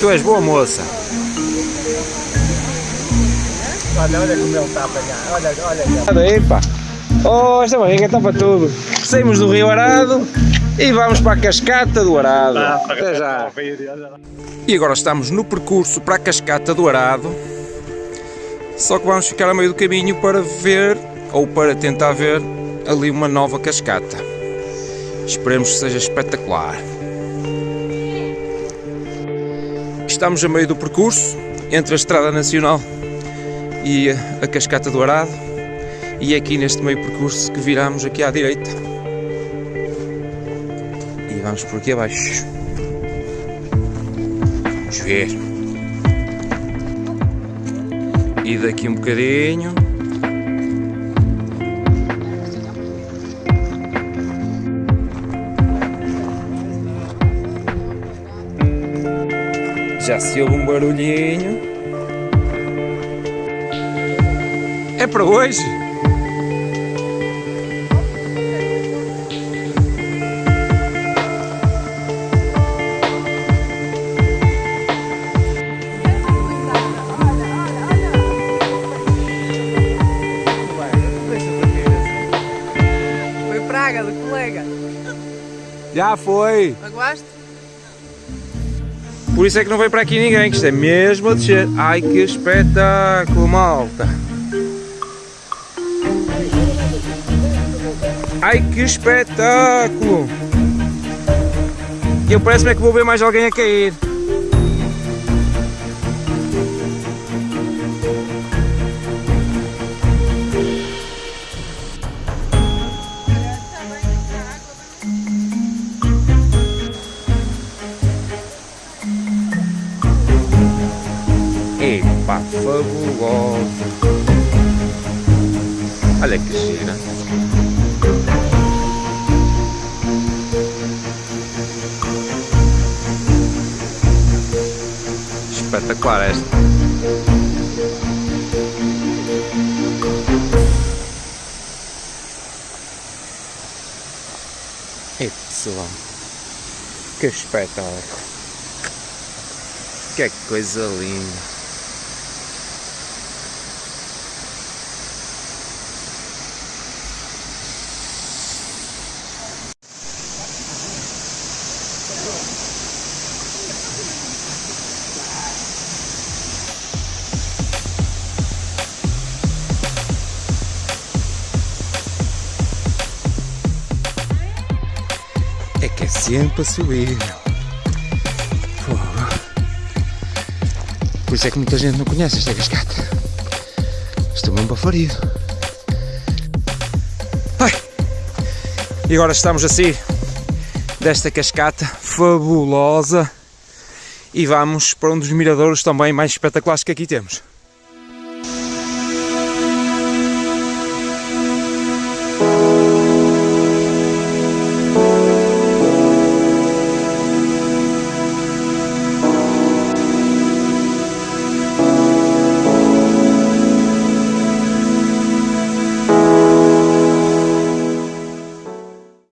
Tu és boa moça. Olha, olha como ele está a apanhar. Olha, olha. Aí, pá. Oh, esta barriga está para tudo. Saímos do Rio Arado e vamos para a Cascata do Arado. Até já. E agora estamos no percurso para a Cascata do Arado. Só que vamos ficar a meio do caminho para ver, ou para tentar ver, ali uma nova cascata. Esperemos que seja espetacular. Estamos a meio do percurso entre a Estrada Nacional e a Cascata do Arado e é aqui neste meio percurso que viramos aqui à direita e vamos por aqui abaixo. Vamos ver. E daqui um bocadinho Já se ouve um barulhinho. É para hoje? Foi praga do colega. Já foi. Magoaste? Por isso é que não veio para aqui ninguém, que isto é mesmo a descer. Ai que espetáculo, malta! Ai que espetáculo! E eu parece-me é que vou ver mais alguém a cair. Fabulosa! Olha que gira! Espetacular esta! E pessoal, que espetáculo! Que coisa linda! Que é sempre subir. Fogo. Por isso é que muita gente não conhece esta cascata. Estou mesmo bafarido. Ai. E agora estamos assim desta cascata fabulosa e vamos para um dos miradouros também mais espetaculares que aqui temos.